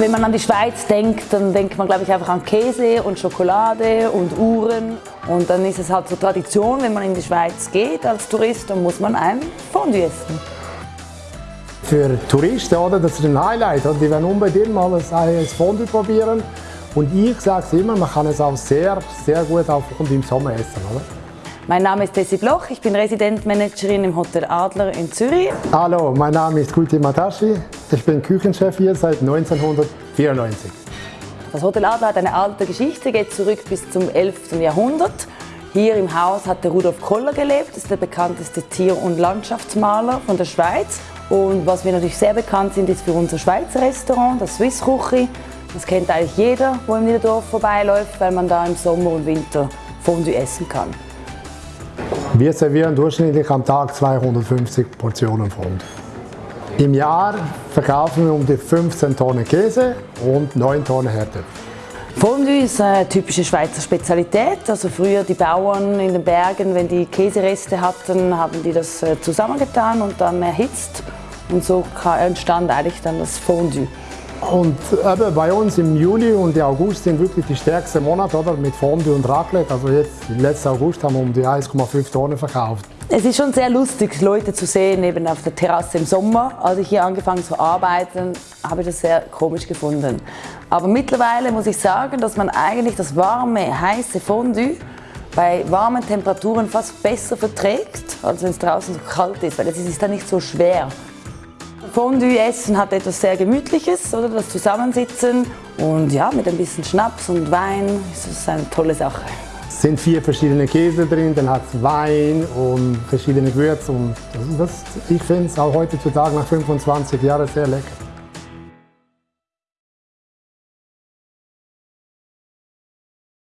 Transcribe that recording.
Wenn man an die Schweiz denkt, dann denkt man glaube ich einfach an Käse und Schokolade und Uhren. Und dann ist es halt so Tradition, wenn man in die Schweiz geht als Tourist, dann muss man ein Fondue essen. Für Touristen, oder, das ist ein Highlight. Oder? Die werden unbedingt mal ein Fondue probieren. Und ich sage es immer, man kann es auch sehr, sehr gut auch im Sommer essen. Oder? Mein Name ist Tessie Bloch, ich bin Residentmanagerin im Hotel Adler in Zürich. Hallo, mein Name ist Kuti Matashi, ich bin Küchenchef hier seit 1994. Das Hotel Adler hat eine alte Geschichte, geht zurück bis zum 11. Jahrhundert. Hier im Haus hat der Rudolf Koller gelebt, das ist der bekannteste Tier- und Landschaftsmaler von der Schweiz. Und was wir natürlich sehr bekannt sind, ist für unser Schweizer Restaurant, das Swiss Ruchi. Das kennt eigentlich jeder, der im Niederdorf vorbeiläuft, weil man da im Sommer und Winter Fondue essen kann. Wir servieren durchschnittlich am Tag 250 Portionen Fondue. Im Jahr verkaufen wir um die 15 Tonnen Käse und 9 Tonnen Herdöpfel. Fondue ist eine typische Schweizer Spezialität. Also früher die Bauern in den Bergen, wenn die Käsereste hatten, haben die das äh, zusammengetan und dann erhitzt. Und so entstand eigentlich dann das Fondue. Und eben bei uns im Juli und August sind wirklich die stärksten Monate oder, mit Fondue und Raclette. Also jetzt, letzten August haben wir um die 1,5 Tonnen verkauft. Es ist schon sehr lustig, Leute zu sehen eben auf der Terrasse im Sommer. Als ich hier angefangen zu arbeiten, habe ich das sehr komisch gefunden. Aber mittlerweile muss ich sagen, dass man eigentlich das warme, heiße Fondue bei warmen Temperaturen fast besser verträgt, als wenn es draußen so kalt ist, weil es ist dann nicht so schwer. Fondue essen hat etwas sehr Gemütliches, oder das Zusammensitzen und ja, mit ein bisschen Schnaps und Wein ist es eine tolle Sache. Es sind vier verschiedene Käse drin, dann hat es Wein und verschiedene Gewürze und das, ich finde es auch heutzutage nach 25 Jahren sehr lecker.